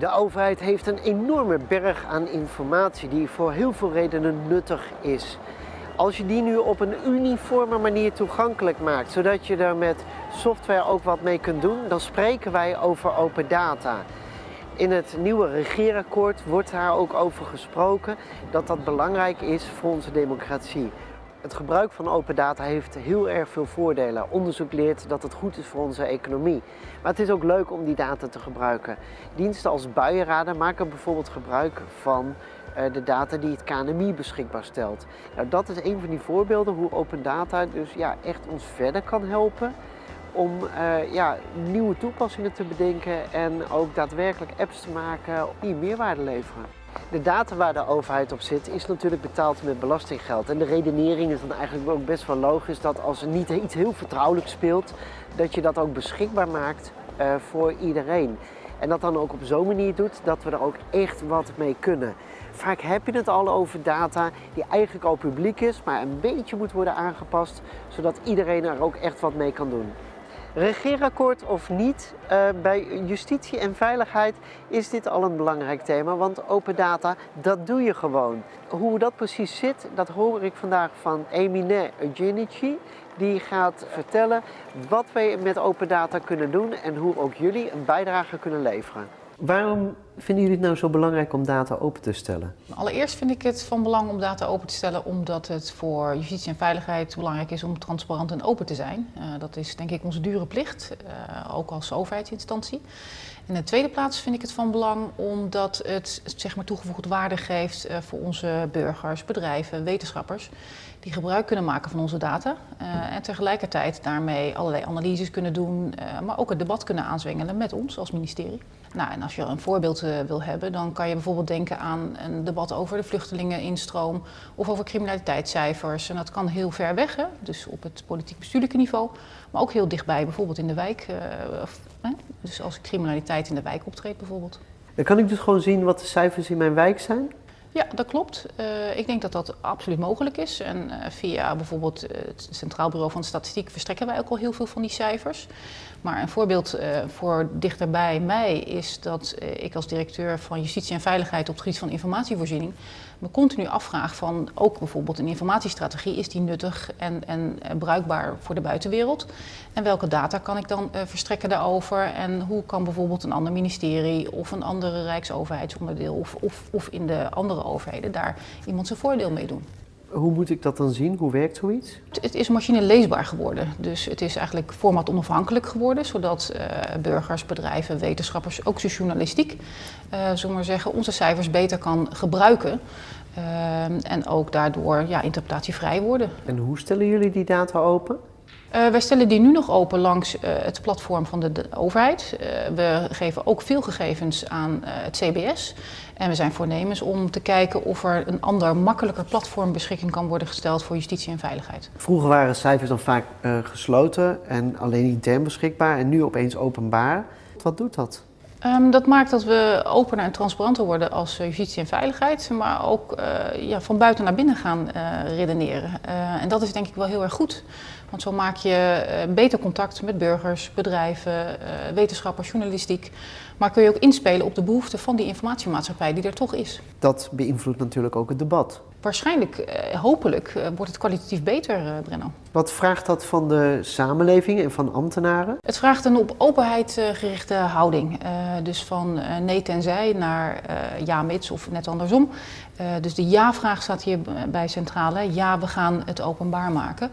De overheid heeft een enorme berg aan informatie die voor heel veel redenen nuttig is. Als je die nu op een uniforme manier toegankelijk maakt, zodat je er met software ook wat mee kunt doen, dan spreken wij over open data. In het nieuwe regeerakkoord wordt daar ook over gesproken dat dat belangrijk is voor onze democratie. Het gebruik van open data heeft heel erg veel voordelen. Onderzoek leert dat het goed is voor onze economie. Maar het is ook leuk om die data te gebruiken. Diensten als buienraden maken bijvoorbeeld gebruik van eh, de data die het KNMI beschikbaar stelt. Nou, dat is een van die voorbeelden hoe open data dus ja, echt ons verder kan helpen om uh, ja, nieuwe toepassingen te bedenken en ook daadwerkelijk apps te maken die meerwaarde leveren. De data waar de overheid op zit is natuurlijk betaald met belastinggeld. En de redenering is dan eigenlijk ook best wel logisch dat als er niet iets heel vertrouwelijk speelt, dat je dat ook beschikbaar maakt uh, voor iedereen. En dat dan ook op zo'n manier doet dat we er ook echt wat mee kunnen. Vaak heb je het al over data die eigenlijk al publiek is, maar een beetje moet worden aangepast, zodat iedereen er ook echt wat mee kan doen. Regeerakkoord of niet, uh, bij justitie en veiligheid is dit al een belangrijk thema, want open data, dat doe je gewoon. Hoe dat precies zit, dat hoor ik vandaag van Emine Genici. Die gaat vertellen wat wij met open data kunnen doen en hoe ook jullie een bijdrage kunnen leveren. Waarom vinden jullie het nou zo belangrijk om data open te stellen? Allereerst vind ik het van belang om data open te stellen omdat het voor justitie en veiligheid belangrijk is om transparant en open te zijn. Uh, dat is denk ik onze dure plicht, uh, ook als overheidsinstantie. In de tweede plaats vind ik het van belang omdat het zeg maar, toegevoegde waarde geeft uh, voor onze burgers, bedrijven, wetenschappers die gebruik kunnen maken van onze data en tegelijkertijd daarmee allerlei analyses kunnen doen, maar ook het debat kunnen aanzwengelen met ons als ministerie. Nou, en als je een voorbeeld uh, wil hebben, dan kan je bijvoorbeeld denken aan een debat over de vluchtelingeninstroom of over criminaliteitscijfers. En dat kan heel ver weg, hè? dus op het politiek-bestuurlijke niveau, maar ook heel dichtbij, bijvoorbeeld in de wijk. Of, hè? Dus als criminaliteit in de wijk optreedt bijvoorbeeld. Dan kan ik dus gewoon zien wat de cijfers in mijn wijk zijn? Ja, dat klopt. Uh, ik denk dat dat absoluut mogelijk is. En uh, via bijvoorbeeld het Centraal Bureau van Statistiek verstrekken wij ook al heel veel van die cijfers. Maar een voorbeeld uh, voor dichterbij mij is dat ik als directeur van Justitie en Veiligheid op het gebied van informatievoorziening me continu afvraag van ook bijvoorbeeld een informatiestrategie, is die nuttig en, en, en bruikbaar voor de buitenwereld? En welke data kan ik dan verstrekken daarover? En hoe kan bijvoorbeeld een ander ministerie of een andere rijksoverheidsonderdeel of, of, of in de andere overheden daar iemand zijn voordeel mee doen. Hoe moet ik dat dan zien? Hoe werkt zoiets? Het is machine leesbaar geworden. Dus het is eigenlijk format onafhankelijk geworden, zodat uh, burgers, bedrijven, wetenschappers, ook de journalistiek, uh, zullen maar zeggen, onze cijfers beter kan gebruiken. Uh, en ook daardoor ja, interpretatievrij worden. En hoe stellen jullie die data open? Uh, wij stellen die nu nog open langs uh, het platform van de, de overheid. Uh, we geven ook veel gegevens aan het CBS. En we zijn voornemens om te kijken of er een ander, makkelijker platform beschikking kan worden gesteld voor justitie en veiligheid. Vroeger waren cijfers dan vaak gesloten en alleen intern beschikbaar en nu opeens openbaar. Wat doet dat? Um, dat maakt dat we opener en transparanter worden als justitie en veiligheid, maar ook ja, van buiten naar binnen gaan redeneren. En dat is denk ik wel heel erg goed, want zo maak je beter contact met burgers, bedrijven, wetenschappers, journalistiek. Maar kun je ook inspelen op de behoeften van die informatiemaatschappij die er toch is. Dat beïnvloedt natuurlijk ook het debat. Waarschijnlijk, eh, hopelijk, eh, wordt het kwalitatief beter, eh, Brenno. Wat vraagt dat van de samenleving en van ambtenaren? Het vraagt een op openheid gerichte houding. Dus van nee tenzij naar ja mits of net andersom. dus de ja-vraag staat hier bij centrale. Ja, we gaan het openbaar maken.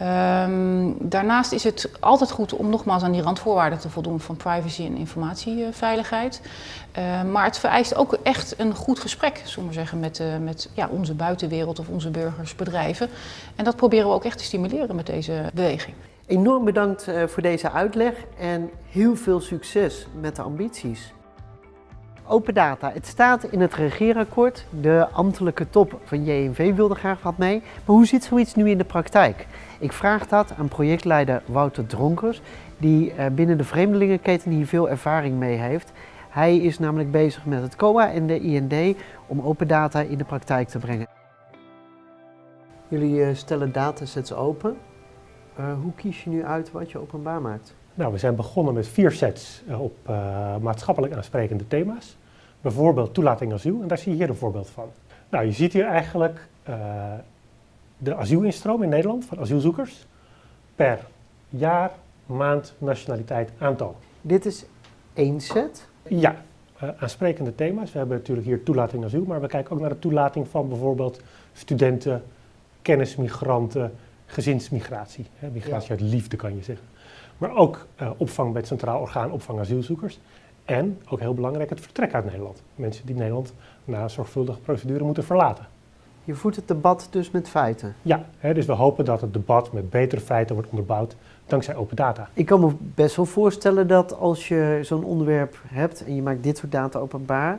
Um, daarnaast is het altijd goed om nogmaals aan die randvoorwaarden te voldoen van privacy en informatieveiligheid. Uh, maar het vereist ook echt een goed gesprek, zullen we zeggen, met, uh, met ja, onze buitenwereld of onze burgers, bedrijven. En dat proberen we ook echt te stimuleren met deze beweging. Enorm bedankt uh, voor deze uitleg en heel veel succes met de ambities. Open data, het staat in het regeerakkoord. De ambtelijke top van JNV wilde graag wat mee. Maar hoe zit zoiets nu in de praktijk? Ik vraag dat aan projectleider Wouter Dronkers, die binnen de vreemdelingenketen hier veel ervaring mee heeft. Hij is namelijk bezig met het COA en de IND om open data in de praktijk te brengen. Jullie stellen datasets open. Uh, hoe kies je nu uit wat je openbaar maakt? Nou, we zijn begonnen met vier sets eh, op uh, maatschappelijk aansprekende thema's. Bijvoorbeeld toelating asiel, en daar zie je hier een voorbeeld van. Nou, je ziet hier eigenlijk uh, de asielinstroom in Nederland van asielzoekers per jaar, maand, nationaliteit, aantal. Dit is één set? Ja, uh, aansprekende thema's. We hebben natuurlijk hier toelating asiel, maar we kijken ook naar de toelating van bijvoorbeeld studenten, kennismigranten, gezinsmigratie. Hè, migratie uit liefde kan je zeggen. Maar ook uh, opvang bij het Centraal Orgaan Opvang Asielzoekers. En, ook heel belangrijk, het vertrek uit Nederland. Mensen die Nederland na een zorgvuldige procedure moeten verlaten. Je voert het debat dus met feiten? Ja, hè, dus we hopen dat het debat met betere feiten wordt onderbouwd dankzij open data. Ik kan me best wel voorstellen dat als je zo'n onderwerp hebt en je maakt dit soort data openbaar,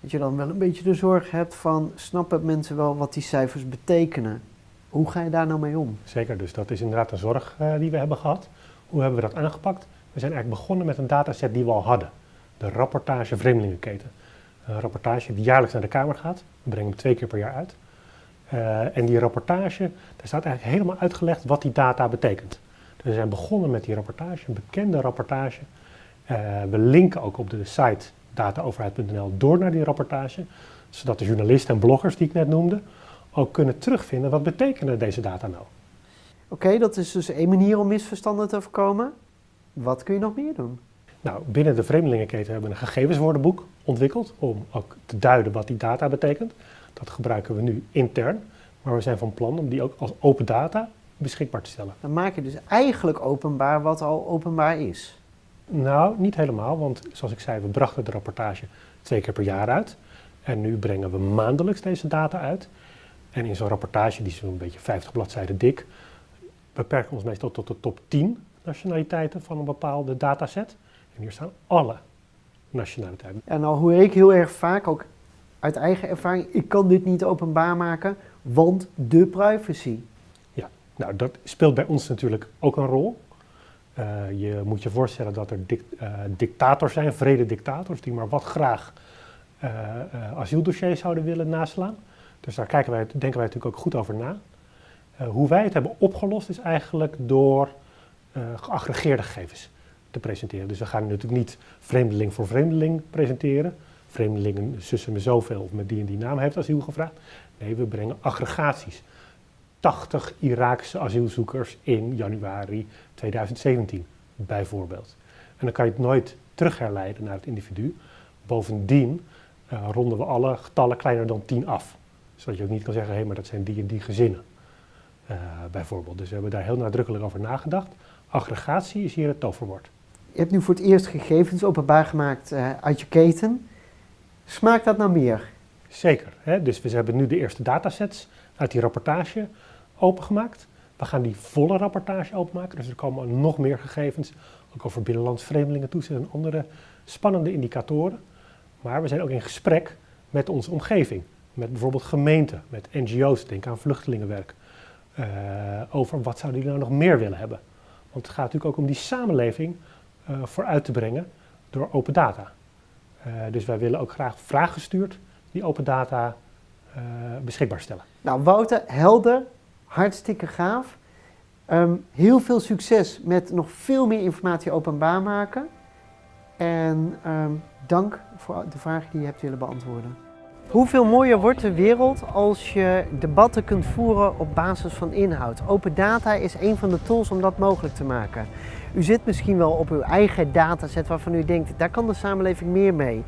dat je dan wel een beetje de zorg hebt van snappen mensen wel wat die cijfers betekenen? Hoe ga je daar nou mee om? Zeker, dus dat is inderdaad een zorg uh, die we hebben gehad. Hoe hebben we dat aangepakt? We zijn eigenlijk begonnen met een dataset die we al hadden. De rapportage Vreemdelingenketen. Een rapportage die jaarlijks naar de Kamer gaat. We brengen hem twee keer per jaar uit. Uh, en die rapportage, daar staat eigenlijk helemaal uitgelegd wat die data betekent. Dus we zijn begonnen met die rapportage, een bekende rapportage. Uh, we linken ook op de site dataoverheid.nl door naar die rapportage, zodat de journalisten en bloggers die ik net noemde ook kunnen terugvinden wat betekenen deze data nou. Oké, okay, dat is dus één manier om misverstanden te voorkomen. Wat kun je nog meer doen? Nou, binnen de Vreemdelingenketen hebben we een gegevenswoordenboek ontwikkeld om ook te duiden wat die data betekent. Dat gebruiken we nu intern, maar we zijn van plan om die ook als open data beschikbaar te stellen. Dan maak je dus eigenlijk openbaar wat al openbaar is. Nou, niet helemaal, want zoals ik zei, we brachten de rapportage twee keer per jaar uit. En nu brengen we maandelijks deze data uit. En in zo'n rapportage, die is zo'n beetje 50 bladzijden dik, beperken ons meestal tot de top 10 nationaliteiten van een bepaalde dataset. En hier staan alle nationaliteiten. En nou hoor ik heel erg vaak, ook uit eigen ervaring, ik kan dit niet openbaar maken, want de privacy. Ja, nou dat speelt bij ons natuurlijk ook een rol. Uh, je moet je voorstellen dat er uh, dictators zijn, vrede dictators, die maar wat graag uh, asieldossiers zouden willen naslaan. Dus daar kijken wij, denken wij natuurlijk ook goed over na. Hoe wij het hebben opgelost is eigenlijk door geaggregeerde gegevens te presenteren. Dus we gaan natuurlijk niet vreemdeling voor vreemdeling presenteren. Vreemdelingen zussen me zoveel of met die en die naam heeft asiel gevraagd. Nee, we brengen aggregaties. 80 Iraakse asielzoekers in januari 2017, bijvoorbeeld. En dan kan je het nooit terugherleiden naar het individu. Bovendien uh, ronden we alle getallen kleiner dan 10 af. Zodat je ook niet kan zeggen, hé, hey, maar dat zijn die en die gezinnen, uh, bijvoorbeeld. Dus we hebben daar heel nadrukkelijk over nagedacht. Aggregatie is hier het toverwoord. Je hebt nu voor het eerst gegevens openbaar gemaakt uh, uit je keten. Smaakt dat nou meer? Zeker. Hè? Dus we hebben nu de eerste datasets uit die rapportage opengemaakt. We gaan die volle rapportage openmaken, dus er komen nog meer gegevens, ook over binnenlands vreemdelingen toezicht en andere spannende indicatoren. Maar we zijn ook in gesprek met onze omgeving, met bijvoorbeeld gemeenten, met NGO's, denk aan vluchtelingenwerk, uh, over wat zouden die nou nog meer willen hebben. Want het gaat natuurlijk ook om die samenleving uh, vooruit te brengen door open data. Uh, dus wij willen ook graag vraaggestuurd die open data beschikbaar stellen. Nou Wouter, helder, hartstikke gaaf. Um, heel veel succes met nog veel meer informatie openbaar maken. En um, dank voor de vragen die je hebt willen beantwoorden. Hoeveel mooier wordt de wereld als je debatten kunt voeren op basis van inhoud? Open data is een van de tools om dat mogelijk te maken. U zit misschien wel op uw eigen dataset waarvan u denkt, daar kan de samenleving meer mee.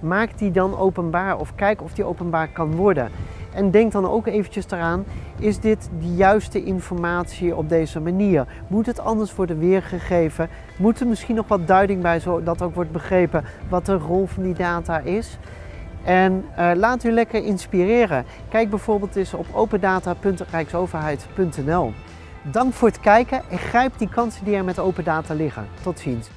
Maak die dan openbaar of kijk of die openbaar kan worden. En denk dan ook eventjes eraan, is dit de juiste informatie op deze manier? Moet het anders worden weergegeven? Moet er misschien nog wat duiding bij, zodat ook wordt begrepen wat de rol van die data is? En uh, laat u lekker inspireren. Kijk bijvoorbeeld eens op opendata.rijksoverheid.nl. Dank voor het kijken en grijp die kansen die er met open data liggen. Tot ziens.